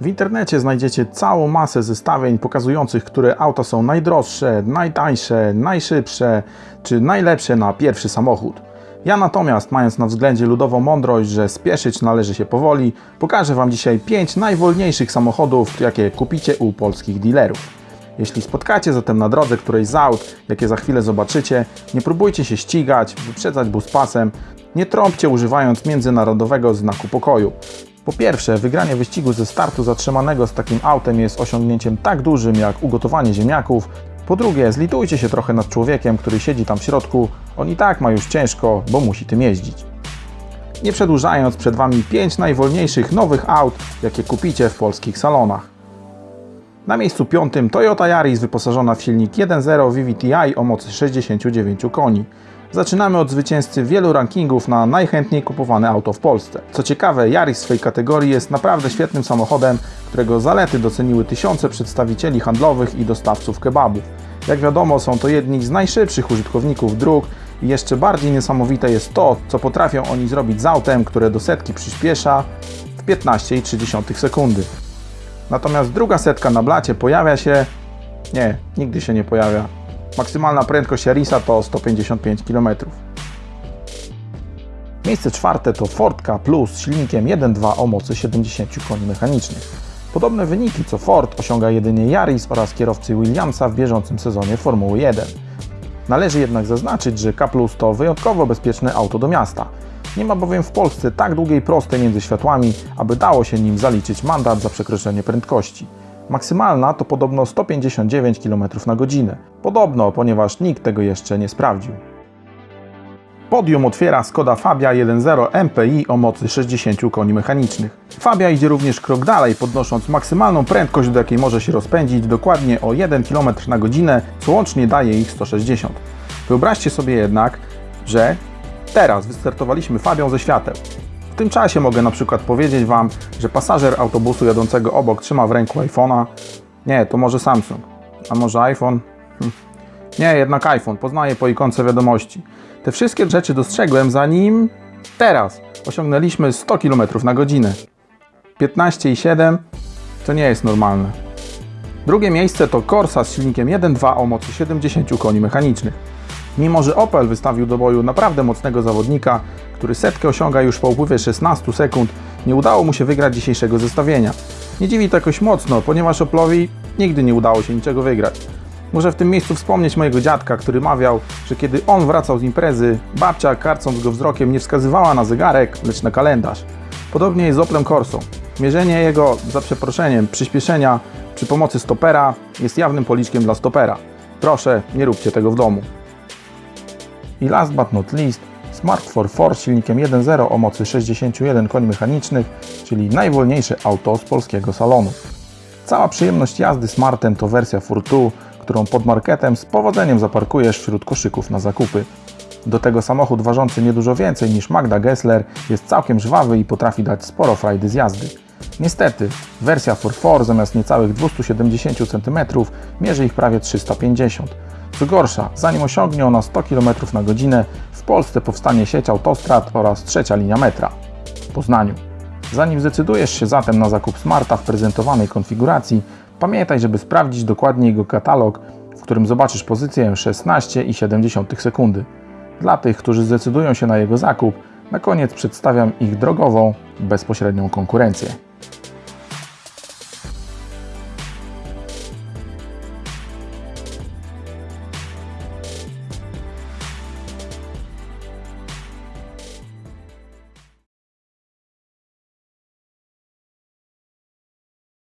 W internecie znajdziecie całą masę zestawień pokazujących, które auta są najdroższe, najtańsze, najszybsze czy najlepsze na pierwszy samochód. Ja natomiast, mając na względzie ludową mądrość, że spieszyć należy się powoli, pokażę Wam dzisiaj 5 najwolniejszych samochodów, jakie kupicie u polskich dealerów. Jeśli spotkacie zatem na drodze którejś z aut, jakie za chwilę zobaczycie, nie próbujcie się ścigać, wyprzedzać buspasem, nie trąbcie używając międzynarodowego znaku pokoju. Po pierwsze, wygranie wyścigu ze startu zatrzymanego z takim autem jest osiągnięciem tak dużym jak ugotowanie ziemniaków. Po drugie, zlitujcie się trochę nad człowiekiem, który siedzi tam w środku. On i tak ma już ciężko, bo musi tym jeździć. Nie przedłużając, przed Wami 5 najwolniejszych nowych aut, jakie kupicie w polskich salonach. Na miejscu piątym Toyota Yaris wyposażona w silnik 1.0 VVTi o mocy 69 koni. Zaczynamy od zwycięzcy wielu rankingów na najchętniej kupowane auto w Polsce. Co ciekawe, Yaris w swojej kategorii jest naprawdę świetnym samochodem, którego zalety doceniły tysiące przedstawicieli handlowych i dostawców kebabów. Jak wiadomo, są to jedni z najszybszych użytkowników dróg i jeszcze bardziej niesamowite jest to, co potrafią oni zrobić z autem, które do setki przyspiesza w 15,3 sekundy. Natomiast druga setka na blacie pojawia się... Nie, nigdy się nie pojawia. Maksymalna prędkość Yarisa to 155 km. Miejsce czwarte to Ford K Plus z silnikiem 1.2 o mocy 70 koni mechanicznych. Podobne wyniki co Ford osiąga jedynie Yaris oraz kierowcy Williamsa w bieżącym sezonie Formuły 1. Należy jednak zaznaczyć, że K Plus to wyjątkowo bezpieczne auto do miasta. Nie ma bowiem w Polsce tak długiej prostej między światłami, aby dało się nim zaliczyć mandat za przekroczenie prędkości. Maksymalna to podobno 159 km na godzinę. Podobno, ponieważ nikt tego jeszcze nie sprawdził. Podium otwiera Skoda Fabia 1.0 MPI o mocy 60 koni mechanicznych. Fabia idzie również krok dalej, podnosząc maksymalną prędkość, do jakiej może się rozpędzić dokładnie o 1 km na godzinę, co łącznie daje ich 160. Wyobraźcie sobie jednak, że teraz wystartowaliśmy Fabią ze świateł. Tym czasie mogę na przykład powiedzieć Wam, że pasażer autobusu jadącego obok trzyma w ręku iPhone'a. Nie, to może Samsung. A może iPhone? Hm. Nie, jednak iPhone. Poznaję po ikonce wiadomości. Te wszystkie rzeczy dostrzegłem zanim teraz osiągnęliśmy 100 km na godzinę. 15,7 to nie jest normalne. Drugie miejsce to Corsa z silnikiem 1.2 o mocy 70 koni mechanicznych. Mimo, że Opel wystawił do boju naprawdę mocnego zawodnika, który setkę osiąga już po upływie 16 sekund, nie udało mu się wygrać dzisiejszego zestawienia. Nie dziwi to jakoś mocno, ponieważ Opelowi nigdy nie udało się niczego wygrać. Muszę w tym miejscu wspomnieć mojego dziadka, który mawiał, że kiedy on wracał z imprezy, babcia karcąc go wzrokiem nie wskazywała na zegarek, lecz na kalendarz. Podobnie jest z Oplem Corsą. Mierzenie jego, za przeproszeniem, przyspieszenia przy pomocy stopera jest jawnym policzkiem dla stopera. Proszę, nie róbcie tego w domu. I last but not least, Smart 4 z silnikiem 1.0 o mocy 61 koni mechanicznych, czyli najwolniejsze auto z polskiego salonu. Cała przyjemność jazdy Smartem to wersja Furtu, którą pod marketem z powodzeniem zaparkujesz wśród koszyków na zakupy. Do tego samochód ważący niedużo więcej niż Magda Gessler jest całkiem żwawy i potrafi dać sporo frajdy z jazdy. Niestety, wersja 4 zamiast niecałych 270 cm mierzy ich prawie 350 co gorsza, zanim osiągnie ona 100 km na godzinę, w Polsce powstanie sieć autostrad oraz trzecia linia metra w Poznaniu. Zanim zdecydujesz się zatem na zakup Smarta w prezentowanej konfiguracji, pamiętaj, żeby sprawdzić dokładnie jego katalog, w którym zobaczysz pozycję 16,7 sekundy. Dla tych, którzy zdecydują się na jego zakup, na koniec przedstawiam ich drogową, bezpośrednią konkurencję.